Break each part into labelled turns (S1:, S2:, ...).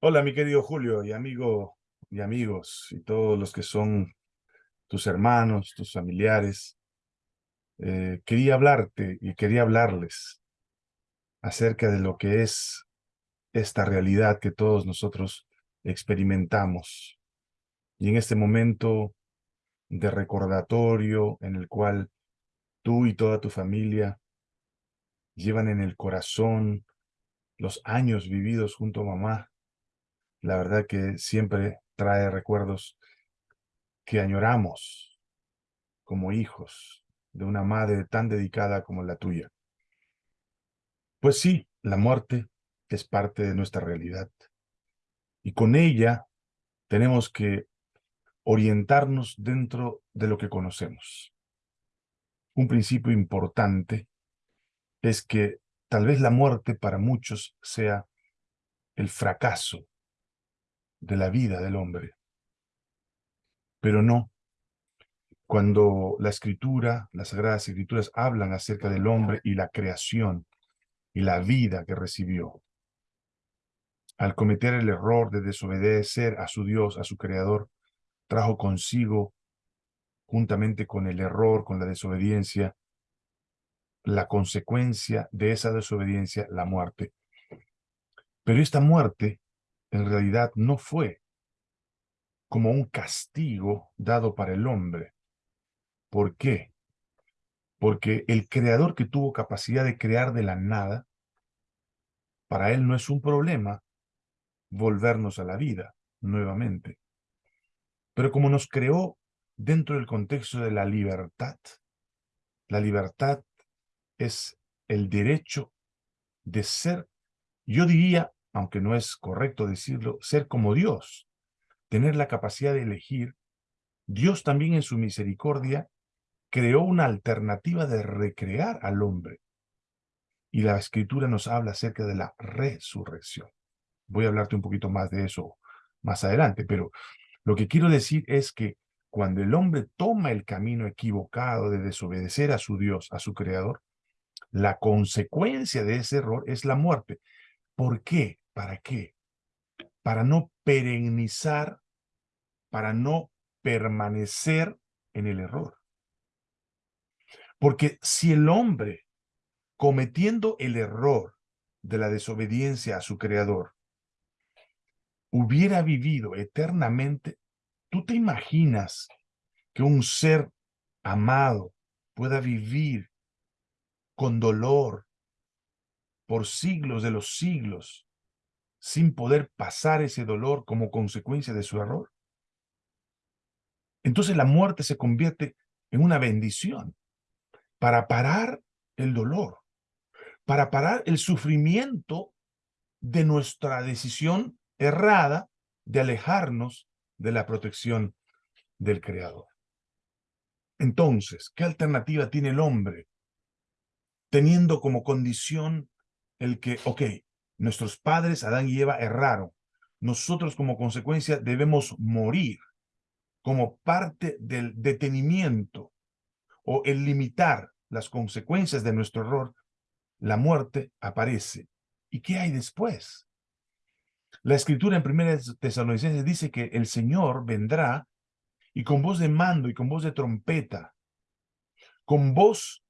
S1: Hola, mi querido Julio y amigo y amigos y todos los que son tus hermanos, tus familiares. Eh, quería hablarte y quería hablarles acerca de lo que es esta realidad que todos nosotros experimentamos. Y en este momento de recordatorio en el cual tú y toda tu familia llevan en el corazón los años vividos junto a mamá, la verdad que siempre trae recuerdos que añoramos como hijos de una madre tan dedicada como la tuya. Pues sí, la muerte es parte de nuestra realidad. Y con ella tenemos que orientarnos dentro de lo que conocemos. Un principio importante es que tal vez la muerte para muchos sea el fracaso de la vida del hombre. Pero no. Cuando la escritura, las sagradas escrituras hablan acerca del hombre y la creación y la vida que recibió, al cometer el error de desobedecer a su Dios, a su Creador, trajo consigo, juntamente con el error, con la desobediencia, la consecuencia de esa desobediencia, la muerte. Pero esta muerte en realidad no fue como un castigo dado para el hombre. ¿Por qué? Porque el creador que tuvo capacidad de crear de la nada, para él no es un problema volvernos a la vida nuevamente. Pero como nos creó dentro del contexto de la libertad, la libertad es el derecho de ser, yo diría, aunque no es correcto decirlo, ser como Dios, tener la capacidad de elegir, Dios también en su misericordia creó una alternativa de recrear al hombre. Y la escritura nos habla acerca de la resurrección. Voy a hablarte un poquito más de eso más adelante, pero lo que quiero decir es que cuando el hombre toma el camino equivocado de desobedecer a su Dios, a su Creador, la consecuencia de ese error es la muerte. ¿Por qué? ¿Para qué? Para no perennizar, para no permanecer en el error. Porque si el hombre, cometiendo el error de la desobediencia a su creador, hubiera vivido eternamente, ¿tú te imaginas que un ser amado pueda vivir con dolor por siglos de los siglos sin poder pasar ese dolor como consecuencia de su error. Entonces la muerte se convierte en una bendición para parar el dolor, para parar el sufrimiento de nuestra decisión errada de alejarnos de la protección del Creador. Entonces, ¿qué alternativa tiene el hombre? Teniendo como condición el que, ok, Nuestros padres, Adán y Eva, erraron. Nosotros como consecuencia debemos morir como parte del detenimiento o el limitar las consecuencias de nuestro error, la muerte aparece. ¿Y qué hay después? La escritura en 1 Tesalonicenses dice que el Señor vendrá y con voz de mando y con voz de trompeta, con voz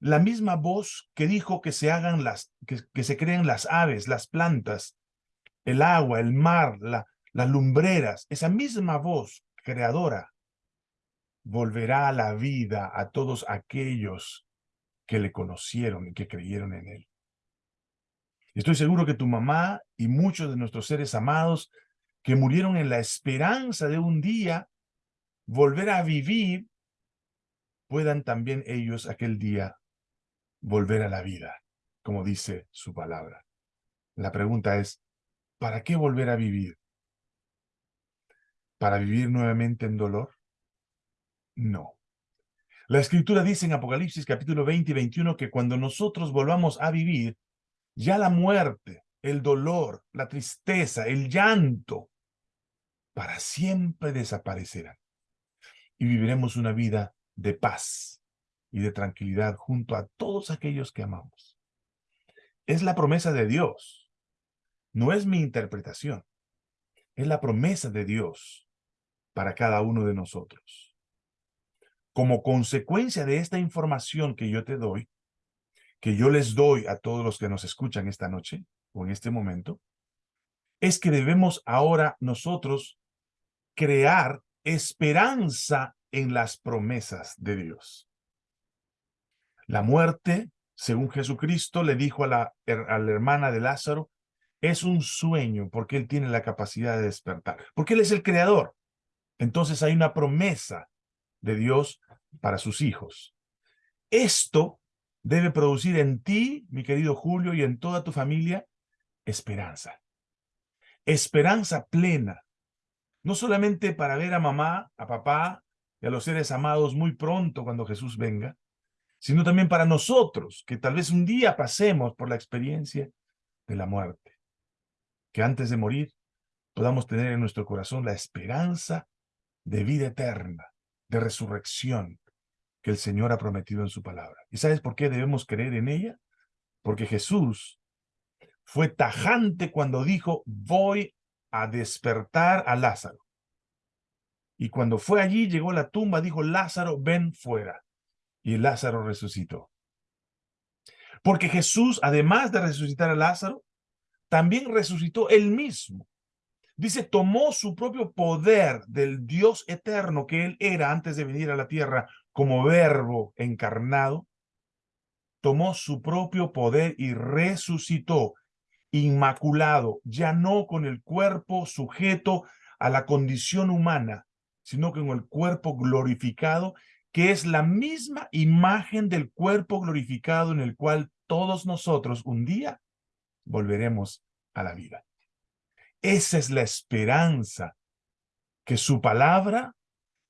S1: la misma voz que dijo que se hagan las, que, se creen las aves, las plantas, el agua, el mar, la, las lumbreras, esa misma voz creadora volverá a la vida a todos aquellos que le conocieron y que creyeron en él. Estoy seguro que tu mamá y muchos de nuestros seres amados que murieron en la esperanza de un día volver a vivir, puedan también ellos aquel día volver a la vida, como dice su palabra. La pregunta es, ¿para qué volver a vivir? ¿Para vivir nuevamente en dolor? No. La Escritura dice en Apocalipsis capítulo 20 y 21 que cuando nosotros volvamos a vivir, ya la muerte, el dolor, la tristeza, el llanto, para siempre desaparecerán. Y viviremos una vida de paz, y de tranquilidad junto a todos aquellos que amamos. Es la promesa de Dios, no es mi interpretación. es la promesa de Dios para cada uno de nosotros. Como consecuencia de esta información que yo te doy, que yo les doy a todos los que nos escuchan esta noche o en este momento, es que debemos ahora nosotros crear esperanza en las promesas de Dios. La muerte, según Jesucristo, le dijo a la, hermana de Lázaro, es un sueño porque él tiene la capacidad de despertar, porque él es el creador. Entonces hay una promesa de Dios para sus hijos. Esto debe producir en ti, mi querido Julio, y en toda tu familia, esperanza. Esperanza plena. No solamente para ver a mamá, a papá y a los seres amados muy pronto cuando Jesús venga, sino también para nosotros, que tal vez un día pasemos por la experiencia de la muerte. Que antes de morir podamos tener en nuestro corazón la esperanza de vida eterna, de resurrección, que el Señor ha prometido en su palabra. ¿Y sabes por qué debemos creer en ella? Porque Jesús fue tajante cuando dijo, voy a despertar a Lázaro. Y cuando fue allí, llegó a la tumba, dijo, Lázaro, ven fuera. Y Lázaro resucitó. Porque Jesús, además de resucitar a Lázaro, también resucitó él mismo. Dice, tomó su propio poder del Dios eterno que él era antes de venir a la tierra como verbo encarnado, tomó su propio poder y resucitó inmaculado, ya no con el cuerpo sujeto a la condición humana, sino con el cuerpo glorificado, que es la misma imagen del cuerpo glorificado en el cual todos nosotros un día volveremos a la vida. Esa es la esperanza que su palabra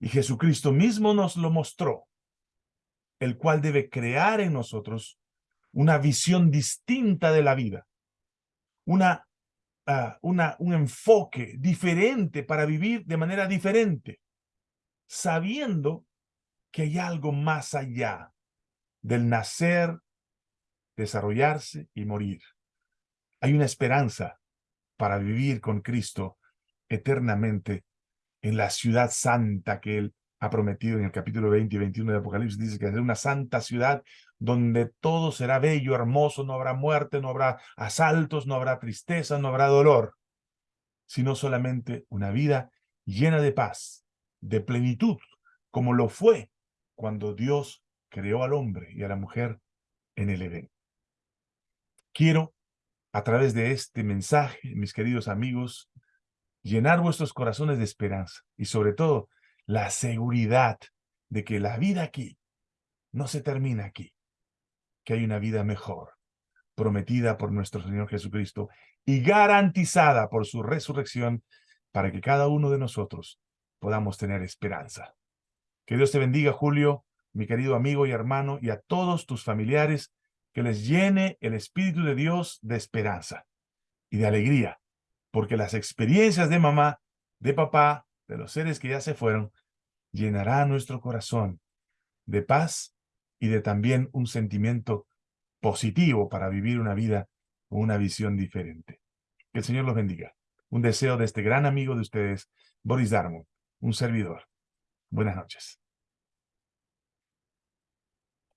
S1: y Jesucristo mismo nos lo mostró, el cual debe crear en nosotros una visión distinta de la vida, una, ah, un enfoque diferente para vivir de manera diferente, sabiendo que hay algo más allá del nacer, desarrollarse y morir. Hay una esperanza para vivir con Cristo eternamente en la ciudad santa que Él ha prometido en el capítulo 20 y 21 de Apocalipsis. Dice que es una santa ciudad donde todo será bello, hermoso, no habrá muerte, no habrá asaltos, no habrá tristeza, no habrá dolor, sino solamente una vida llena de paz, de plenitud, como lo fue cuando Dios creó al hombre y a la mujer en el Edén. Quiero, a través de este mensaje, mis queridos amigos, llenar vuestros corazones de esperanza y sobre todo la seguridad de que la vida aquí no se termina aquí, que hay una vida mejor, prometida por nuestro Señor Jesucristo y garantizada por su resurrección para que cada uno de nosotros podamos tener esperanza. Que Dios te bendiga, Julio, mi querido amigo y hermano, y a todos tus familiares, que les llene el Espíritu de Dios de esperanza y de alegría porque las experiencias de mamá, de papá, de los seres que ya se fueron, llenará nuestro corazón de paz y de también un sentimiento positivo para vivir una vida con una visión diferente. Que el Señor los bendiga. Un deseo de este gran amigo de ustedes, Boris Darmo, un servidor. Buenas noches.